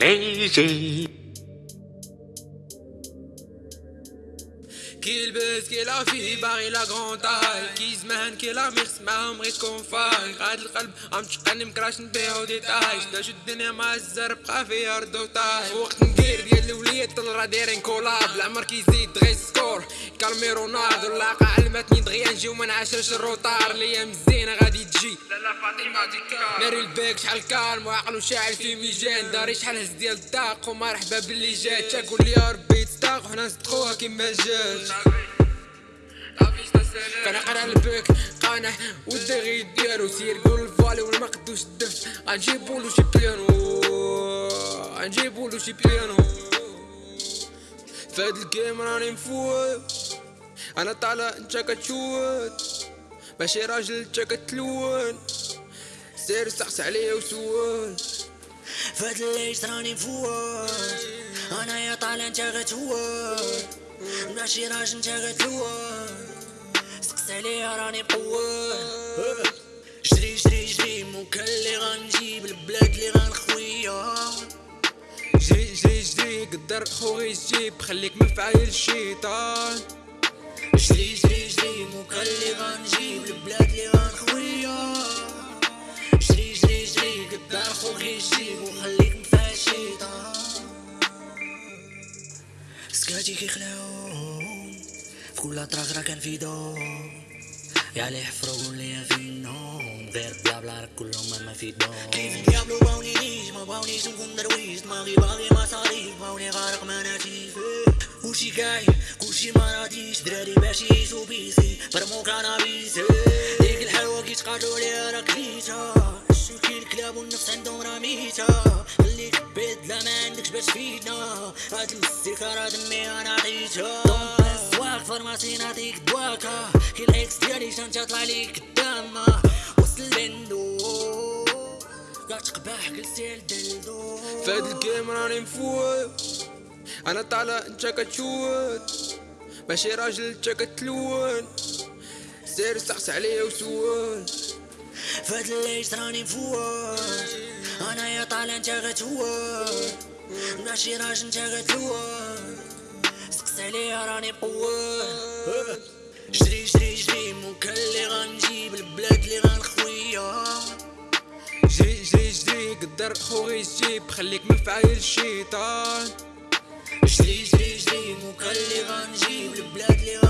lazy. Le buzz, qui la fille, barré la grande taille. Qui زمان كي لا ميخس معاهم غير تكون فاي غاد القلب عم تشقني مكراش نبيعو ديتاي شدا شو الدنيا مع الزر بقى فيها ردو تاي وقت ندير ديال الوليد طلع دايرين كولاب العمر كيزيد دغيا سكور كالمي رونالدو اللاقة علمتني دغيا نجي وما نعاشرش الروطار الأيام الزينة غادي تجي لالا فاطمة ديكار ناري الباك شحال كالم وعقلو شاعل في ميجان داري شحال هز ديال الداق ومرحبا باللي جات تاكل يا ربي تستاق وحنا نصدقوها كيما جات كان قرا البيك قانح والدغي ديالو سير قول الفالي والمقدوش الدف غنجيبولو شي بيانو غنجيبولو شي بيانو فهاد الجيم راني مفوت أنا طالع أنت كتشوت ماشي راجل انت كتلون سير سقس عليا وسول فهاد الليل راني مفوت أنا يا طالع انت غتهوت ماشي راجل انت غتلون سقس عليها راني بقوة جري جري جري موكل اللي غنجيب البلاد اللي غنخويا جري جري جري قدر خوغي يجيب خليك من فعايل الشيطان جري سكاتي كيخلعون في كل في دور يا اللي حفروا قول لي فينهم غير بلا بلا راك كلهم ما في دور كيف الديابلو باوني نيش ما باونيش نكون درويش دماغي باغي مصاريف باوني غارق مناتيف كلشي كاين كلشي ما دراري باش يعيشو بيسي برمو كانابيس ديك الحلوة كي تقاتلو عليها راك كليتا الشوكي الكلاب والنفس عندهم راه بيد لا ما عندكش باش تفيدنا هاد المستيكة راه دمي أنا عطيتها دواك فارماسي نعطيك دواكا كي الاكس ديالي شان تطلع ليك قدام وصل البندو كتقبح جلسي الدلدو فهاد الجيم راني مفوت أنا طالع انت كتشوت ماشي راجل انت كتلون سير سقس عليا وسول فهاد الليل راني مفوت أنا يا طالع انت غتهوت ماشي راجل انت غتلون سقس عليها راني بقوة جري جري جري موكل اللي غنجيب البلاد اللي غنخويا جري جري جري قدر خوغي يجيب خليك من فعايل الشيطان جري جري جري موكل اللي غنجيب البلاد اللي غنخويا